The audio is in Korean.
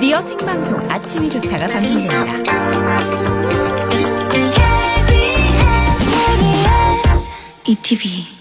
드디어 생방송 아침이 좋다가 방송됩니다. ETV